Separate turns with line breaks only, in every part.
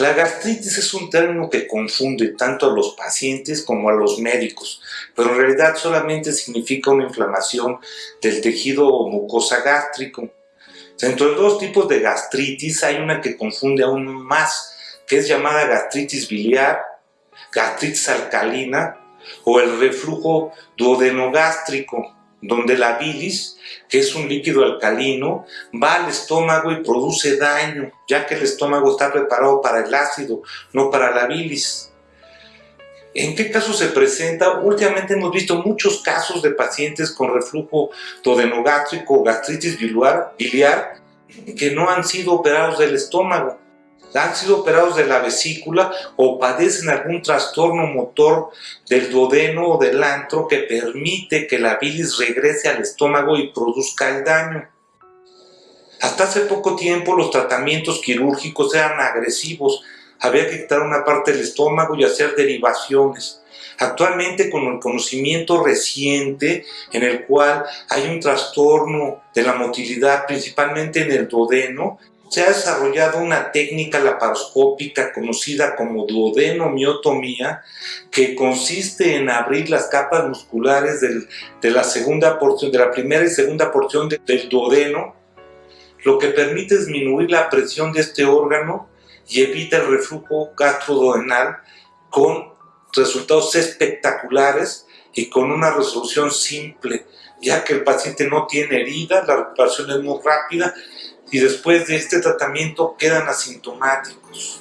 La gastritis es un término que confunde tanto a los pacientes como a los médicos, pero en realidad solamente significa una inflamación del tejido mucosa gástrico. Dentro de dos tipos de gastritis hay una que confunde aún más, que es llamada gastritis biliar, gastritis alcalina o el reflujo duodenogástrico donde la bilis, que es un líquido alcalino, va al estómago y produce daño, ya que el estómago está preparado para el ácido, no para la bilis. ¿En qué caso se presenta? Últimamente hemos visto muchos casos de pacientes con reflujo duodenogástrico o gastritis biliar que no han sido operados del estómago han sido operados de la vesícula o padecen algún trastorno motor del duodeno o del antro que permite que la bilis regrese al estómago y produzca el daño. Hasta hace poco tiempo los tratamientos quirúrgicos eran agresivos, había que quitar una parte del estómago y hacer derivaciones. Actualmente con el conocimiento reciente en el cual hay un trastorno de la motilidad principalmente en el duodeno, se ha desarrollado una técnica laparoscópica conocida como duodenomiotomía que consiste en abrir las capas musculares de la primera y segunda porción del duodeno, lo que permite disminuir la presión de este órgano y evita el reflujo gastroduodenal con resultados espectaculares y con una resolución simple, ya que el paciente no tiene heridas, la recuperación es muy rápida y después de este tratamiento quedan asintomáticos.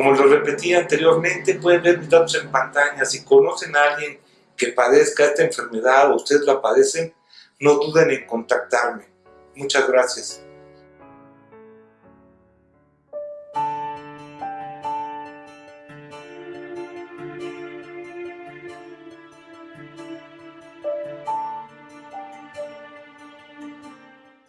Como lo repetí anteriormente, pueden ver mis datos en pantalla. Si conocen a alguien que padezca esta enfermedad o ustedes la padecen, no duden en contactarme. Muchas gracias.